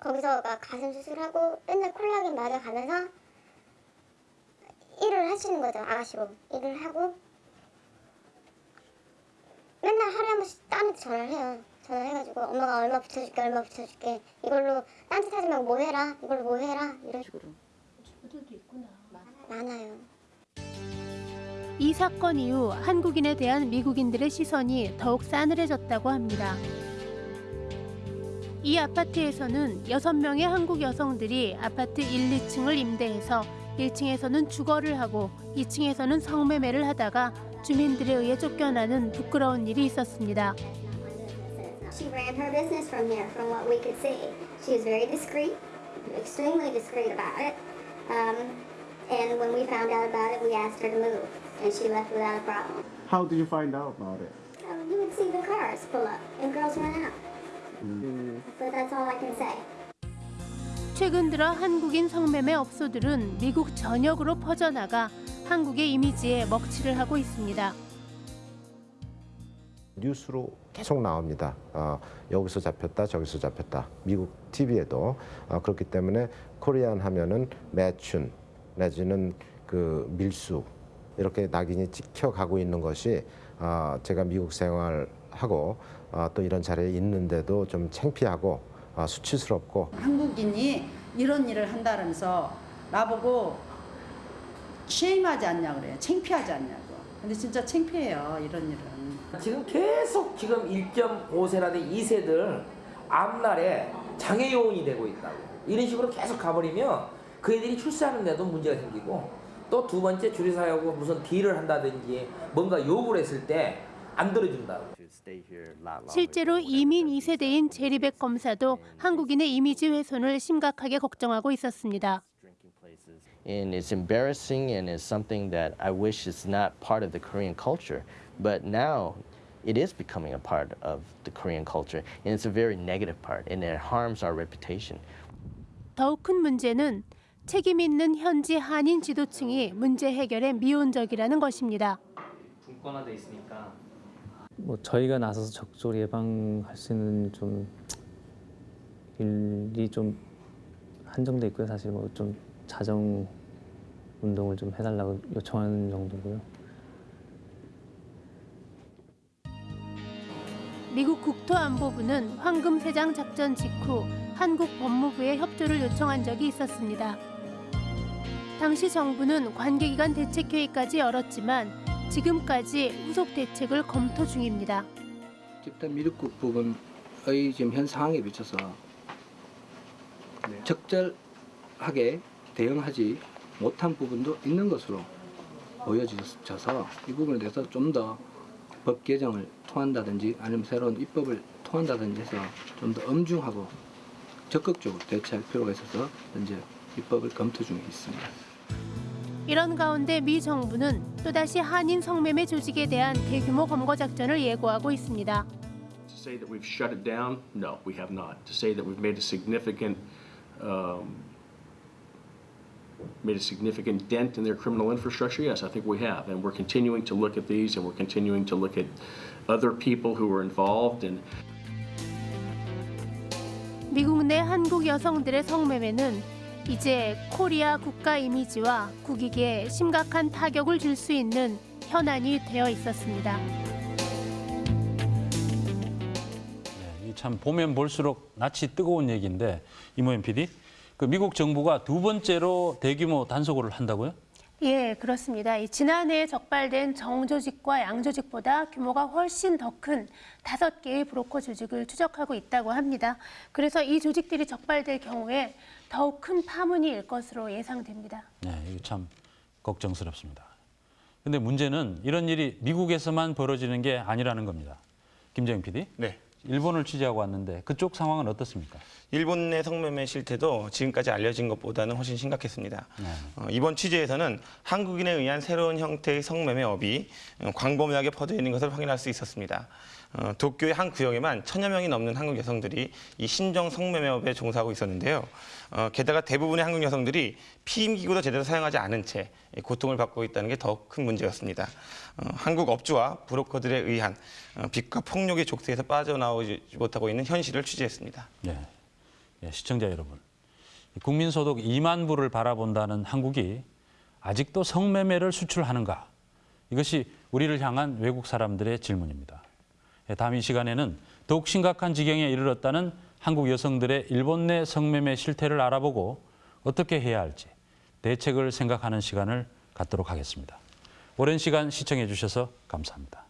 거기서 막 가슴 수술하고 맨날 콜라겐 맞아가면서 일을 하시는 거죠 아가씨로. 일을 하고. 맨날 하루에 한 번씩 딴한테 전화를 해요. 전화해가지고 엄마가 얼마 붙여줄게 얼마 붙여줄게. 이걸로 딴짓 하지 말고 뭐 해라 이걸로 뭐 해라 이런 식으로. 친구들도 있구나. 많아요. 이 사건 이후 한국인에 대한 미국인들의 시선이 더욱 싸늘해졌다고 합니다. 이 아파트에서는 6명의 한국 여성들이 아파트 1, 2층을 임대해서 1층에서는 주거를 하고 2층에서는 성매매를 하다가 주민들에 의해 쫓겨나는 부끄러운 일이 있었습니다. She ran her business from here, from what we could see. She was very discreet, extremely discreet about it. Um, and when we found out about it, we asked her to move, and she left without a problem. How did you find out about it? Um, you would see the cars pull up and girls run out. 최근 들어 한국인 성매매 업소들은 미국 전역으로 퍼져나가 한국의 이미지에 먹칠을 하고 있습니다. 뉴스로 계속 나옵니다. 어, 여기서 잡혔다, 저기서 잡혔다. 미국 TV에도 어, 그렇기 때문에 코리안 하면은 매춘 내지는 그 밀수 이렇게 낙인이 찍혀가고 있는 것이 아, 제가 미국 생활하고 아, 또 이런 자리에 있는데도 좀 창피하고 아, 수치스럽고 한국인이 이런 일을 한다면서 나보고 쉐임하지 않냐 그래요. 창피하지 않냐고. 근데 진짜 창피해요. 이런 일은. 지금 계속 지금 1.5세라든 2세들 앞날에 장애 요원이 되고 있다고. 이런 식으로 계속 가버리면 그 애들이 출세하는데도 문제가 생기고 또 두 번째 주류사회하고 무슨 딜을 한다든지 뭔가 요구를 했을 때 안 들어준다고. 실제로 이민 2세대인 제리백 검사도 한국인의 이미지 훼손을 심각하게 걱정하고 있었습니다. and it's embarrassing and it's something that I wish is not part of the Korean culture. But now it is becoming a part of the Korean culture, and it's a very negative part, and it harms our reputation. 더욱 큰 문제는 책임 있는 현지 한인 지도층이 문제 해결에 미온적이라는 것입니다. 분권화돼 있으니까 뭐 저희가 나서서 적절히 예방할 수 있는 좀 일이 좀 한정돼 있고요. 사실 뭐 좀 자정 운동을 좀 해달라고 요청하는 정도고요. 미국 국토안보부는 황금세장 작전 직후 한국 법무부에 협조를 요청한 적이 있었습니다. 당시 정부는 관계기관 대책회의까지 열었지만 지금까지 후속 대책을 검토 중입니다. 집단 미륵국 부분의 지금 현 상황에 비춰서 적절하게 대응하지 못한 부분도 있는 것으로 보여져서 이 부분에 대해서 좀 더 법 개정을 통한다든지 아니면 새로운 입법을 통한다든지 해서 좀 더 엄중하고 적극적으로 대처할 필요가 있어서 현재 입법을 검토 중에 있습니다. 이런 가운데 미 정부는 또다시 한인 성매매 조직에 대한 대규모 검거 작전을 예고하고 있습니다. To say that we've shut it down, no, we have not. To say that we've made a significant um, made a significant dent in their criminal infrastructure, yes, I think we have, and we're continuing to look at these, and we're continuing to look at other people who are involved, and 미국 내 한국 여성들의 성매매는 이제 코리아 국가 이미지와 국익에 심각한 타격을 줄 수 있는 현안이 되어 있었습니다. 이참 보면 볼수록 낯이 뜨거운 얘기인데 이모현 PD, 그 미국 정부가 두 번째로 대규모 단속을 한다고요? 예, 그렇습니다. 이 지난해 적발된 정조직과 양조직보다 규모가 훨씬 더 큰 다섯 개의 브로커 조직을 추적하고 있다고 합니다. 그래서 이 조직들이 적발될 경우에 더욱 큰 파문이 일 것으로 예상됩니다. 네, 이게 참 걱정스럽습니다. 근데 문제는 이런 일이 미국에서만 벌어지는 게 아니라는 겁니다. 김정인 PD. 네. 일본을 취재하고 왔는데 그쪽 상황은 어떻습니까? 일본 내 성매매 실태도 지금까지 알려진 것보다는 훨씬 심각했습니다. 네. 어, 이번 취재에서는 한국인에 의한 새로운 형태의 성매매업이 어, 광범위하게 퍼져 있는 것을 확인할 수 있었습니다. 어, 도쿄의 한 구역에만 천여 명이 넘는 한국 여성들이 이 신종 성매매업에 종사하고 있었는데요. 어, 게다가 대부분의 한국 여성들이 피임기구도 제대로 사용하지 않은 채 고통을 받고 있다는 게 더 큰 문제였습니다. 어, 한국 업주와 브로커들에 의한 어, 빚과 폭력의 족쇄에서 빠져나오지 못하고 있는 현실을 취재했습니다. 네. 예, 시청자 여러분, 국민소득 2만 불을 바라본다는 한국이 아직도 성매매를 수출하는가? 이것이 우리를 향한 외국 사람들의 질문입니다. 예, 다음 이 시간에는 더욱 심각한 지경에 이르렀다는 한국 여성들의 일본 내 성매매 실태를 알아보고 어떻게 해야 할지 대책을 생각하는 시간을 갖도록 하겠습니다. 오랜 시간 시청해 주셔서 감사합니다.